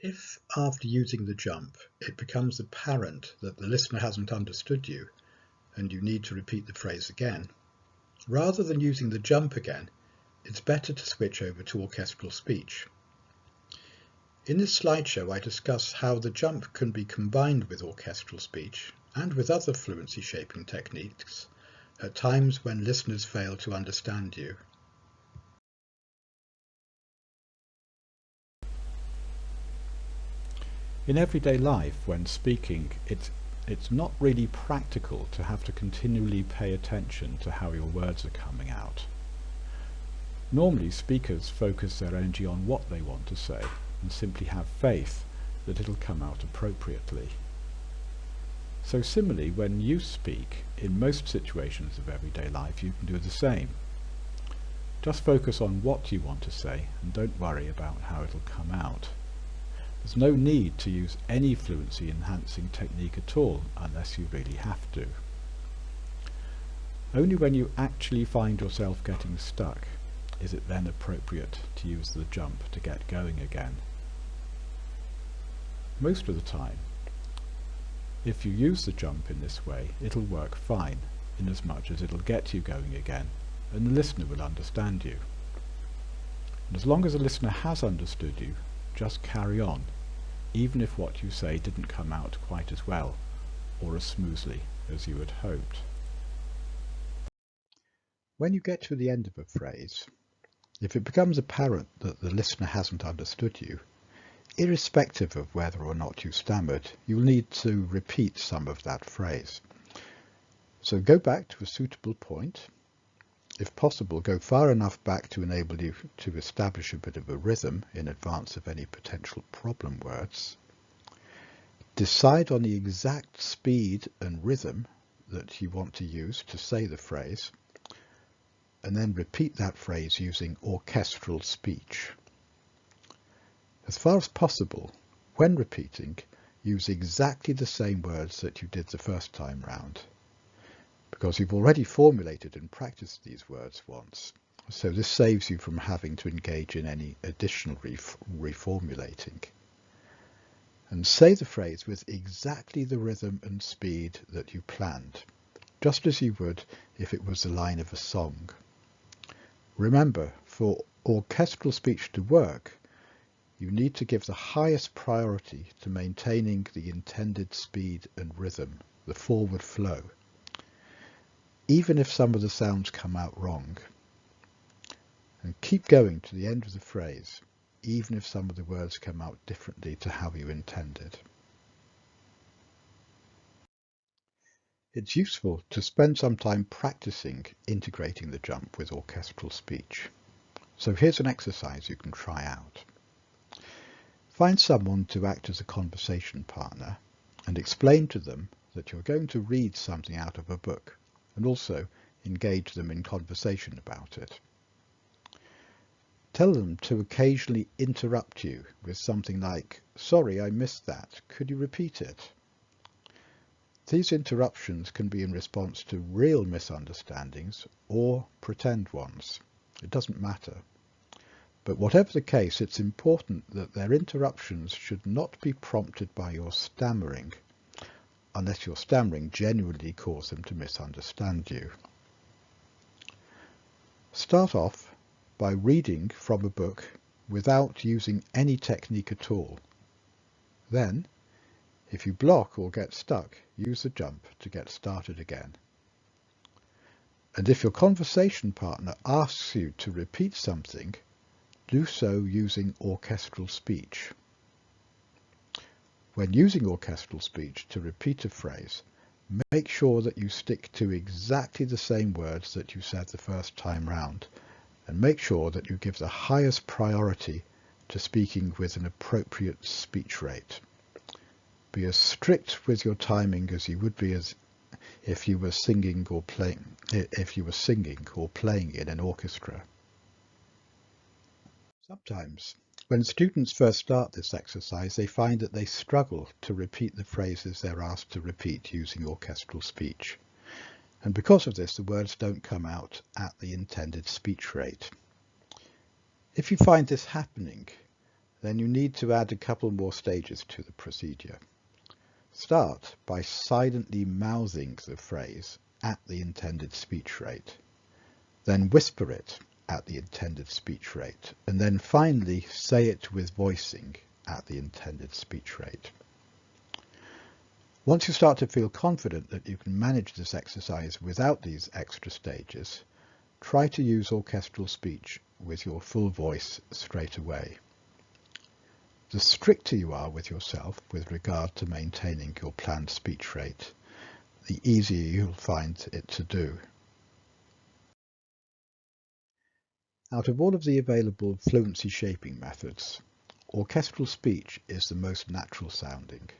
If, after using the jump, it becomes apparent that the listener hasn't understood you and you need to repeat the phrase again, rather than using the jump again, it's better to switch over to orchestral speech. In this slideshow I discuss how the jump can be combined with orchestral speech and with other fluency shaping techniques at times when listeners fail to understand you. In everyday life, when speaking, it's, it's not really practical to have to continually pay attention to how your words are coming out. Normally, speakers focus their energy on what they want to say and simply have faith that it'll come out appropriately. So similarly, when you speak, in most situations of everyday life, you can do the same. Just focus on what you want to say and don't worry about how it'll come out. There's no need to use any fluency enhancing technique at all unless you really have to. Only when you actually find yourself getting stuck is it then appropriate to use the jump to get going again. Most of the time, if you use the jump in this way, it'll work fine, inasmuch as much as it'll get you going again, and the listener will understand you. And as long as the listener has understood you, just carry on even if what you say didn't come out quite as well or as smoothly as you had hoped. When you get to the end of a phrase, if it becomes apparent that the listener hasn't understood you, irrespective of whether or not you stammered, you'll need to repeat some of that phrase. So go back to a suitable point. If possible, go far enough back to enable you to establish a bit of a rhythm in advance of any potential problem words. Decide on the exact speed and rhythm that you want to use to say the phrase, and then repeat that phrase using orchestral speech. As far as possible, when repeating, use exactly the same words that you did the first time round because you've already formulated and practiced these words once. So this saves you from having to engage in any additional reformulating. And say the phrase with exactly the rhythm and speed that you planned, just as you would if it was the line of a song. Remember, for orchestral speech to work, you need to give the highest priority to maintaining the intended speed and rhythm, the forward flow even if some of the sounds come out wrong. And keep going to the end of the phrase, even if some of the words come out differently to how you intended. It's useful to spend some time practicing integrating the jump with orchestral speech. So here's an exercise you can try out. Find someone to act as a conversation partner and explain to them that you're going to read something out of a book and also engage them in conversation about it. Tell them to occasionally interrupt you with something like, sorry, I missed that. Could you repeat it? These interruptions can be in response to real misunderstandings or pretend ones. It doesn't matter. But whatever the case, it's important that their interruptions should not be prompted by your stammering unless your stammering genuinely caused them to misunderstand you. Start off by reading from a book without using any technique at all. Then, if you block or get stuck, use the jump to get started again. And if your conversation partner asks you to repeat something, do so using orchestral speech. When using orchestral speech to repeat a phrase, make sure that you stick to exactly the same words that you said the first time round, and make sure that you give the highest priority to speaking with an appropriate speech rate. Be as strict with your timing as you would be as if you were singing or playing if you were singing or playing in an orchestra. Sometimes when students first start this exercise, they find that they struggle to repeat the phrases they're asked to repeat using orchestral speech. And because of this, the words don't come out at the intended speech rate. If you find this happening, then you need to add a couple more stages to the procedure. Start by silently mouthing the phrase at the intended speech rate. Then whisper it at the intended speech rate. And then finally say it with voicing at the intended speech rate. Once you start to feel confident that you can manage this exercise without these extra stages, try to use orchestral speech with your full voice straight away. The stricter you are with yourself with regard to maintaining your planned speech rate, the easier you'll find it to do. Out of all of the available fluency shaping methods, orchestral speech is the most natural sounding.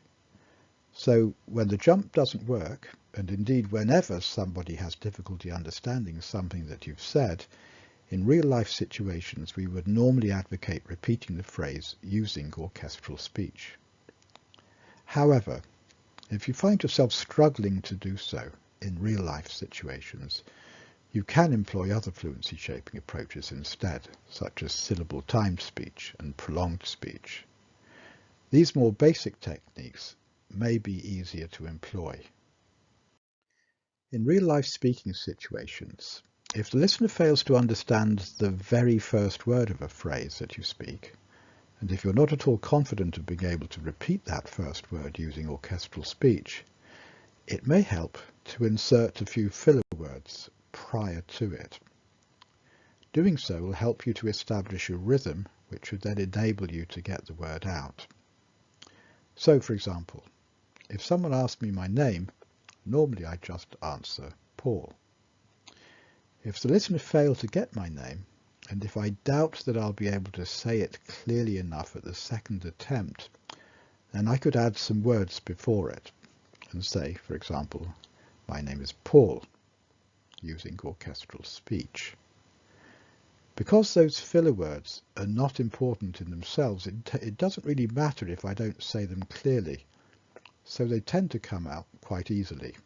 So when the jump doesn't work, and indeed whenever somebody has difficulty understanding something that you've said, in real-life situations, we would normally advocate repeating the phrase using orchestral speech. However, if you find yourself struggling to do so in real-life situations, you can employ other fluency shaping approaches instead, such as syllable timed speech and prolonged speech. These more basic techniques may be easier to employ. In real-life speaking situations, if the listener fails to understand the very first word of a phrase that you speak, and if you're not at all confident of being able to repeat that first word using orchestral speech, it may help to insert a few filler words prior to it. Doing so will help you to establish a rhythm which would then enable you to get the word out. So for example, if someone asked me my name, normally I just answer Paul. If the listener failed to get my name, and if I doubt that I'll be able to say it clearly enough at the second attempt, then I could add some words before it and say, for example, my name is Paul, using orchestral speech. Because those filler words are not important in themselves, it, it doesn't really matter if I don't say them clearly, so they tend to come out quite easily.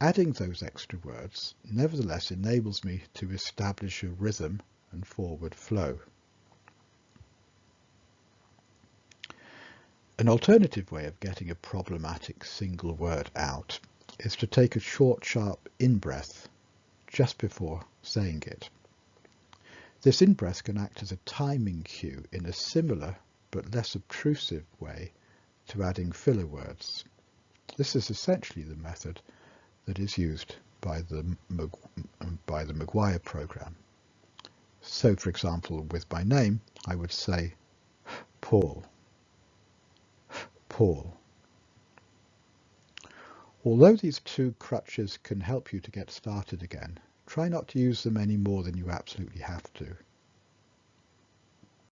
Adding those extra words nevertheless enables me to establish a rhythm and forward flow. An alternative way of getting a problematic single word out is to take a short sharp in-breath just before saying it. This in-breath can act as a timing cue in a similar but less obtrusive way to adding filler words. This is essentially the method that is used by the, by the McGuire program. So for example, with my name, I would say Paul, Paul. Although these two crutches can help you to get started again, try not to use them any more than you absolutely have to.